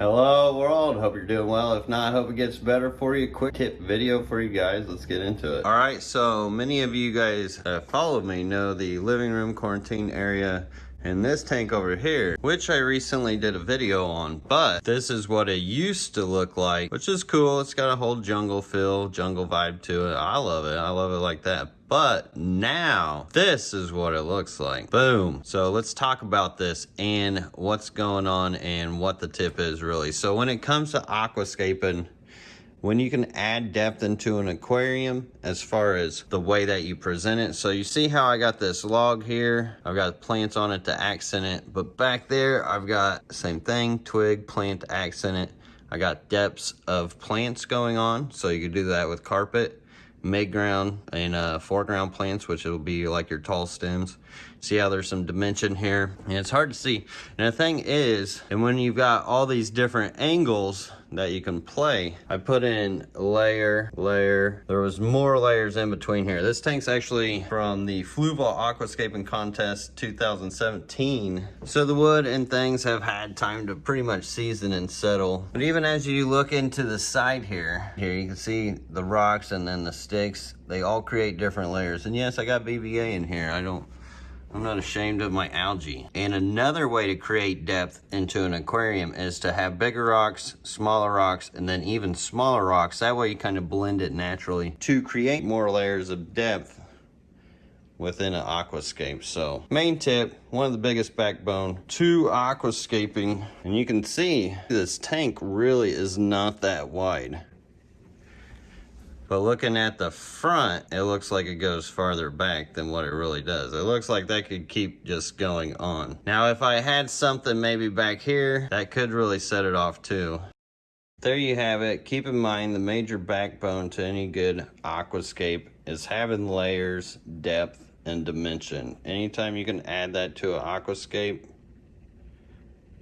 Hello world, hope you're doing well. If not, hope it gets better for you. Quick tip video for you guys. Let's get into it. All right, so many of you guys that followed me know the living room quarantine area and this tank over here, which I recently did a video on, but this is what it used to look like, which is cool. It's got a whole jungle feel, jungle vibe to it. I love it. I love it like that. But now this is what it looks like. Boom. So let's talk about this and what's going on and what the tip is really. So when it comes to aquascaping, when you can add depth into an aquarium as far as the way that you present it. So you see how I got this log here, I've got plants on it to accent it, but back there I've got same thing, twig, plant accent it. I got depths of plants going on, so you could do that with carpet mid-ground and uh, foreground plants, which will be like your tall stems. See how there's some dimension here? And it's hard to see. And the thing is, and when you've got all these different angles that you can play, I put in layer, layer. There was more layers in between here. This tank's actually from the Fluval Aquascaping Contest 2017. So the wood and things have had time to pretty much season and settle. But even as you look into the side here, here you can see the rocks and then the sticks. They all create different layers. And yes, I got BBA in here. I don't I'm not ashamed of my algae. And another way to create depth into an aquarium is to have bigger rocks, smaller rocks, and then even smaller rocks. That way you kind of blend it naturally to create more layers of depth within an aquascape. So main tip, one of the biggest backbone to aquascaping. And you can see this tank really is not that wide. But looking at the front, it looks like it goes farther back than what it really does. It looks like that could keep just going on. Now, if I had something maybe back here, that could really set it off too. There you have it. Keep in mind the major backbone to any good aquascape is having layers, depth, and dimension. Anytime you can add that to an aquascape,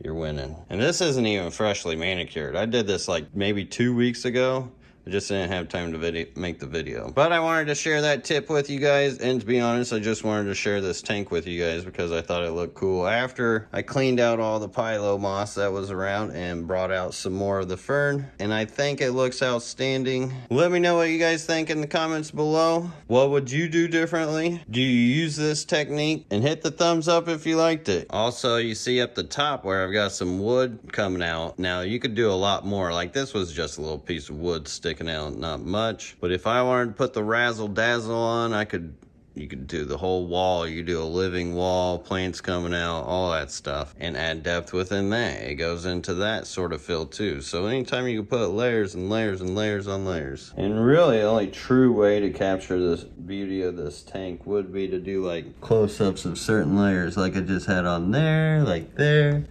you're winning. And this isn't even freshly manicured. I did this like maybe two weeks ago I just didn't have time to video, make the video. But I wanted to share that tip with you guys. And to be honest, I just wanted to share this tank with you guys because I thought it looked cool. After I cleaned out all the pillow moss that was around and brought out some more of the fern. And I think it looks outstanding. Let me know what you guys think in the comments below. What would you do differently? Do you use this technique? And hit the thumbs up if you liked it. Also, you see up the top where I've got some wood coming out. Now, you could do a lot more. Like this was just a little piece of wood sticking sticking out, not much. But if I wanted to put the razzle dazzle on, I could you could do the whole wall. You do a living wall plants coming out all that stuff and add depth within that. It goes into that sort of fill too. So anytime you put layers and layers and layers on layers and really the only true way to capture this beauty of this tank would be to do like close-ups of certain layers like i just had on there like there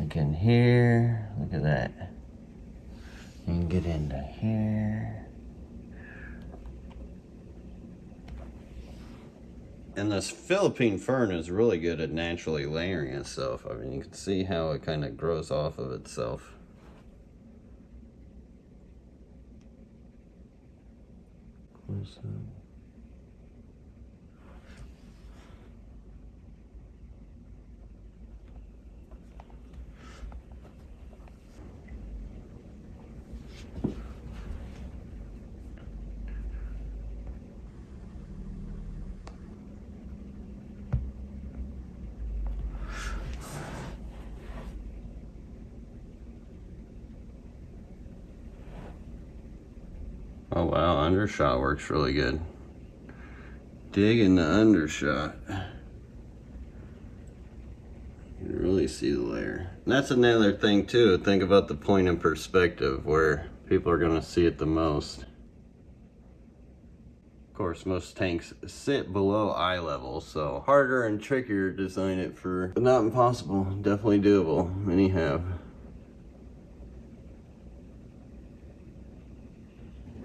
like in here. Look at that and get into here. And this Philippine fern is really good at naturally layering itself. I mean, you can see how it kind of grows off of itself. Close up. Oh wow, undershot works really good. Digging the undershot. You really see the layer. And that's another thing too, think about the point in perspective where people are gonna see it the most. Of course, most tanks sit below eye level, so harder and trickier to design it for, but not impossible, definitely doable, many have.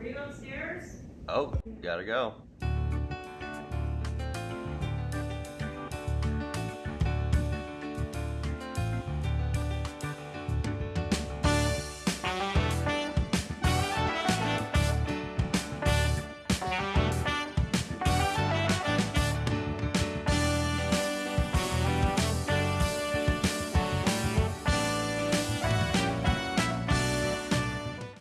Are you upstairs? Oh, gotta go.